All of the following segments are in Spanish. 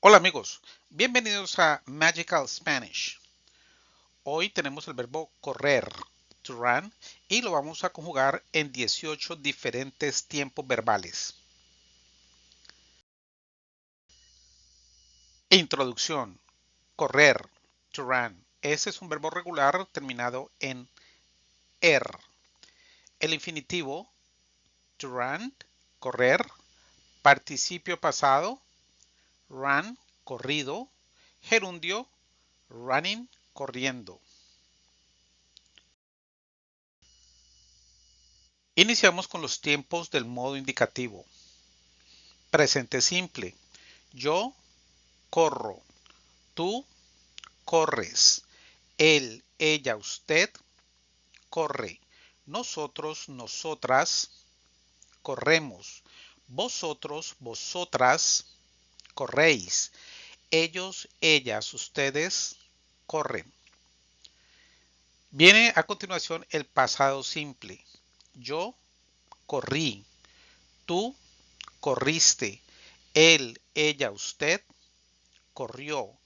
Hola amigos, bienvenidos a Magical Spanish. Hoy tenemos el verbo correr, to run, y lo vamos a conjugar en 18 diferentes tiempos verbales. Introducción. Correr, to run. Ese es un verbo regular terminado en er. El infinitivo, to run, correr, participio pasado, run, corrido, gerundio, running, corriendo. Iniciamos con los tiempos del modo indicativo. Presente simple. Yo corro. Tú corres. Él, ella, usted corre. Nosotros, nosotras corremos. Vosotros, vosotras corréis. Ellos, ellas, ustedes corren. Viene a continuación el pasado simple. Yo corrí. Tú corriste. Él, ella, usted corrió.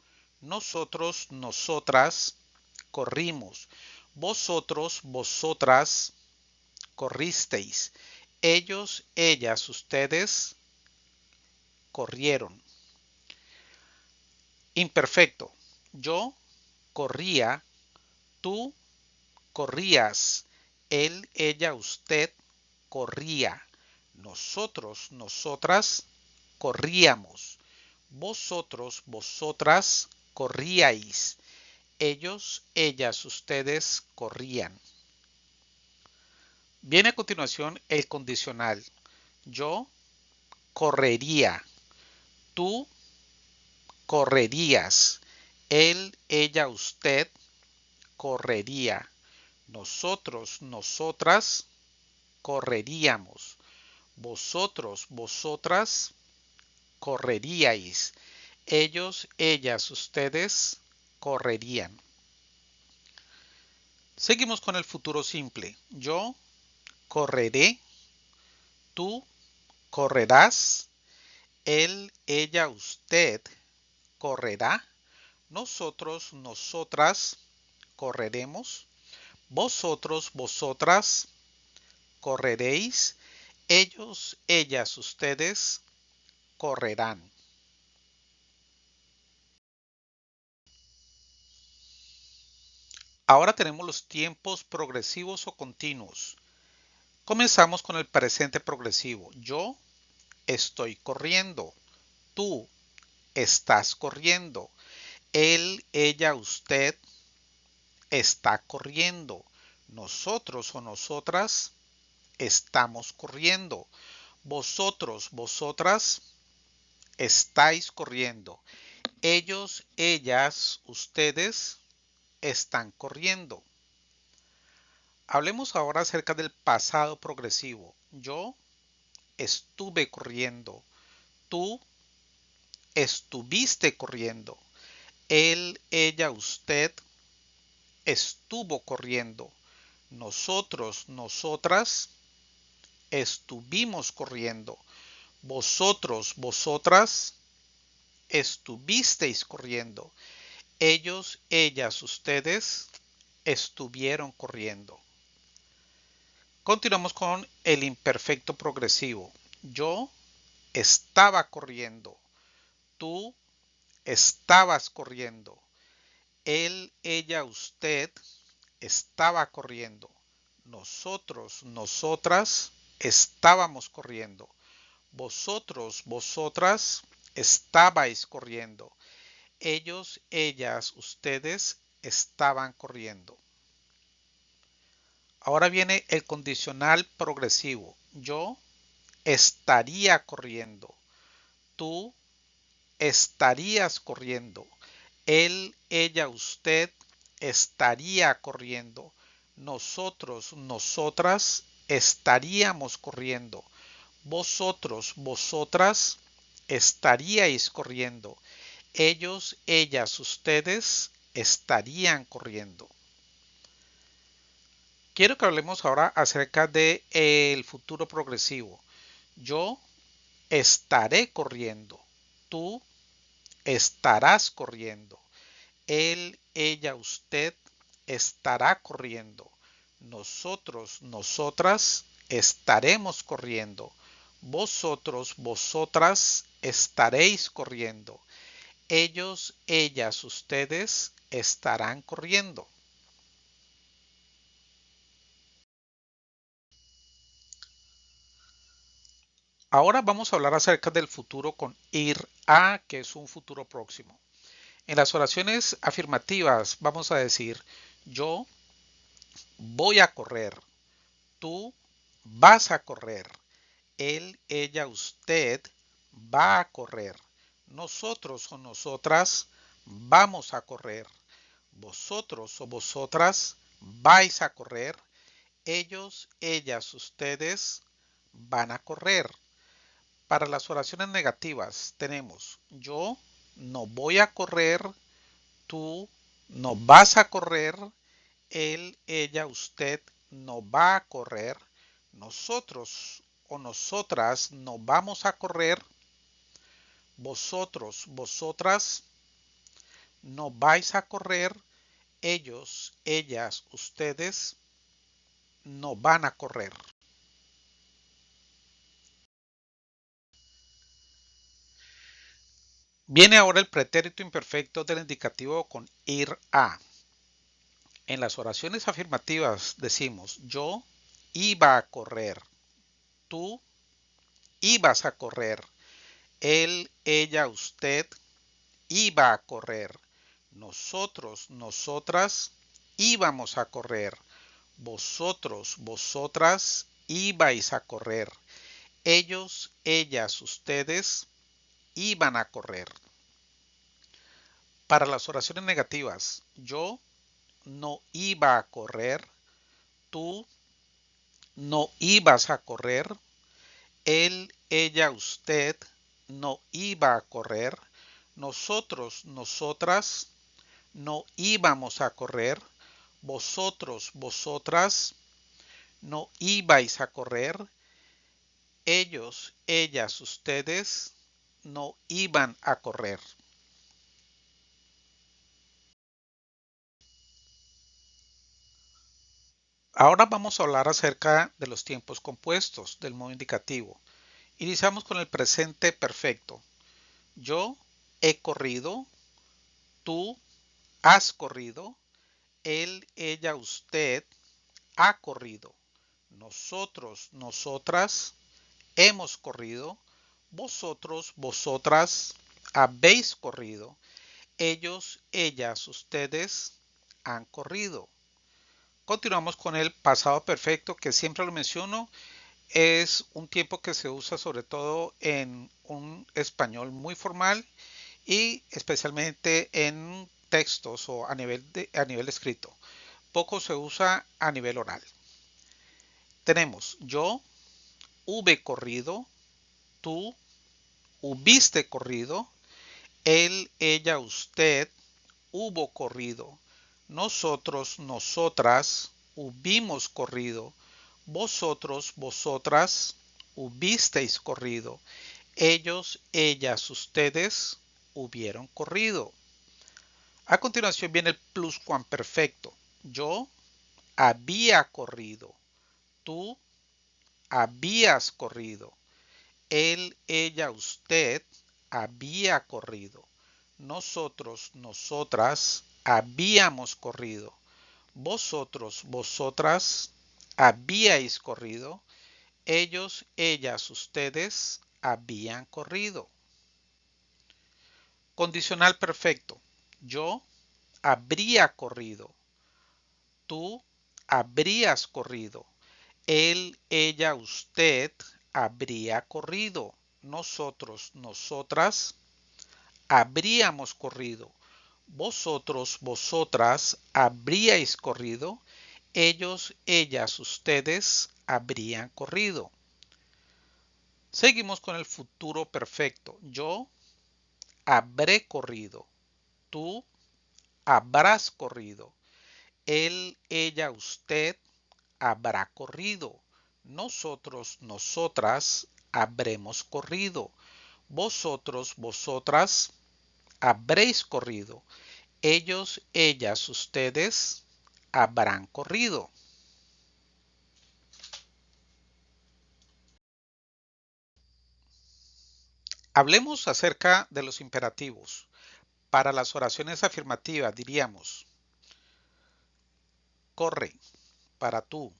Nosotros, nosotras corrimos. Vosotros, vosotras corristeis. Ellos, ellas, ustedes corrieron. Imperfecto. Yo corría, tú corrías, él, ella, usted corría, nosotros, nosotras corríamos, vosotros, vosotras corríais, ellos, ellas, ustedes corrían. Viene a continuación el condicional. Yo correría, tú correrías. Él, ella, usted correría. Nosotros, nosotras correríamos. Vosotros, vosotras correríais. Ellos, ellas, ustedes correrían. Seguimos con el futuro simple. Yo correré. Tú correrás. Él, ella, usted correrá, nosotros, nosotras correremos, vosotros, vosotras correréis, ellos, ellas, ustedes correrán. Ahora tenemos los tiempos progresivos o continuos. Comenzamos con el presente progresivo. Yo estoy corriendo. Tú estás corriendo. Él, ella, usted está corriendo. Nosotros o nosotras estamos corriendo. Vosotros, vosotras estáis corriendo. Ellos, ellas, ustedes están corriendo. Hablemos ahora acerca del pasado progresivo. Yo estuve corriendo. Tú estuviste corriendo. Él, ella, usted estuvo corriendo. Nosotros, nosotras estuvimos corriendo. Vosotros, vosotras estuvisteis corriendo. Ellos, ellas, ustedes estuvieron corriendo. Continuamos con el imperfecto progresivo. Yo estaba corriendo tú estabas corriendo. Él, ella, usted estaba corriendo. Nosotros, nosotras estábamos corriendo. Vosotros, vosotras estabais corriendo. Ellos, ellas, ustedes estaban corriendo. Ahora viene el condicional progresivo. Yo estaría corriendo. Tú estarías corriendo. Él, ella, usted estaría corriendo. Nosotros, nosotras estaríamos corriendo. Vosotros, vosotras estaríais corriendo. Ellos, ellas, ustedes estarían corriendo. Quiero que hablemos ahora acerca de el futuro progresivo. Yo estaré corriendo. Tú estarás corriendo. Él, ella, usted estará corriendo. Nosotros, nosotras estaremos corriendo. Vosotros, vosotras estaréis corriendo. Ellos, ellas, ustedes estarán corriendo. Ahora vamos a hablar acerca del futuro con ir a, que es un futuro próximo. En las oraciones afirmativas vamos a decir yo voy a correr, tú vas a correr, él, ella, usted va a correr, nosotros o nosotras vamos a correr, vosotros o vosotras vais a correr, ellos, ellas, ustedes van a correr. Para las oraciones negativas tenemos yo no voy a correr, tú no vas a correr, él, ella, usted no va a correr, nosotros o nosotras no vamos a correr, vosotros, vosotras no vais a correr, ellos, ellas, ustedes no van a correr. Viene ahora el pretérito imperfecto del indicativo con ir a. En las oraciones afirmativas decimos yo iba a correr, tú ibas a correr, él, ella, usted iba a correr, nosotros, nosotras íbamos a correr, vosotros, vosotras ibais a correr, ellos, ellas, ustedes iban a correr. Para las oraciones negativas, yo no iba a correr, tú no ibas a correr, él, ella, usted no iba a correr, nosotros, nosotras no íbamos a correr, vosotros, vosotras no ibais a correr, ellos, ellas, ustedes no iban a correr. Ahora vamos a hablar acerca de los tiempos compuestos del modo indicativo. Iniciamos con el presente perfecto. Yo he corrido, tú has corrido, él, ella, usted ha corrido, nosotros, nosotras hemos corrido, vosotros, vosotras habéis corrido. Ellos, ellas, ustedes han corrido. Continuamos con el pasado perfecto que siempre lo menciono. Es un tiempo que se usa sobre todo en un español muy formal y especialmente en textos o a nivel, a nivel escrito. Poco se usa a nivel oral. Tenemos yo, hube corrido, tú hubiste corrido, él, ella, usted hubo corrido, nosotros, nosotras hubimos corrido, vosotros, vosotras hubisteis corrido, ellos, ellas, ustedes hubieron corrido. A continuación viene el pluscuamperfecto. Yo había corrido, tú habías corrido, él, ella, usted había corrido. Nosotros, nosotras habíamos corrido. Vosotros, vosotras habíais corrido. Ellos, ellas, ustedes habían corrido. Condicional perfecto. Yo habría corrido. Tú habrías corrido. Él, ella, usted habría corrido. Nosotros, nosotras, habríamos corrido. Vosotros, vosotras, habríais corrido. Ellos, ellas, ustedes habrían corrido. Seguimos con el futuro perfecto. Yo habré corrido. Tú habrás corrido. Él, ella, usted habrá corrido nosotros, nosotras habremos corrido. Vosotros, vosotras habréis corrido. Ellos, ellas, ustedes habrán corrido. Hablemos acerca de los imperativos. Para las oraciones afirmativas diríamos, corre, para tú,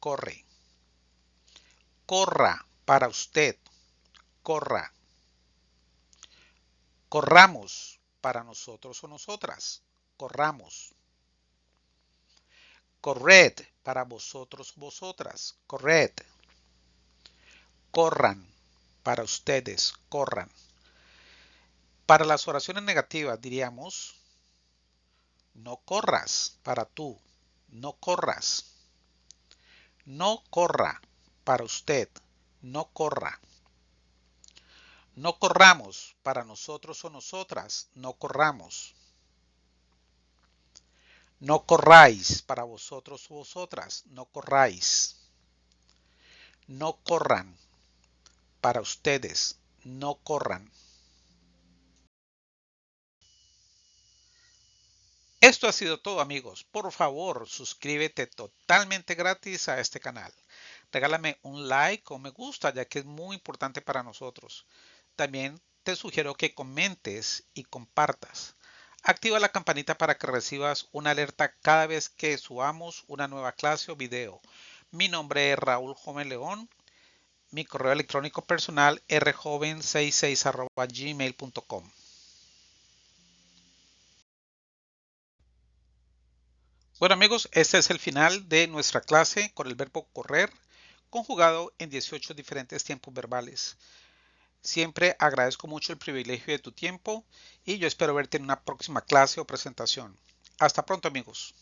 corre. Corra, para usted, corra. Corramos, para nosotros o nosotras, corramos. Corred, para vosotros vosotras, corred. Corran, para ustedes, corran. Para las oraciones negativas diríamos, no corras para tú, no corras. No corra para usted, no corra. No corramos para nosotros o nosotras, no corramos. No corráis para vosotros o vosotras, no corráis. No corran para ustedes, no corran. Esto ha sido todo amigos. Por favor, suscríbete totalmente gratis a este canal. Regálame un like o me gusta ya que es muy importante para nosotros. También te sugiero que comentes y compartas. Activa la campanita para que recibas una alerta cada vez que subamos una nueva clase o video. Mi nombre es Raúl Joven León mi correo electrónico personal rjoven66 gmail.com. Bueno amigos, este es el final de nuestra clase con el verbo correr conjugado en 18 diferentes tiempos verbales. Siempre agradezco mucho el privilegio de tu tiempo y yo espero verte en una próxima clase o presentación. Hasta pronto amigos.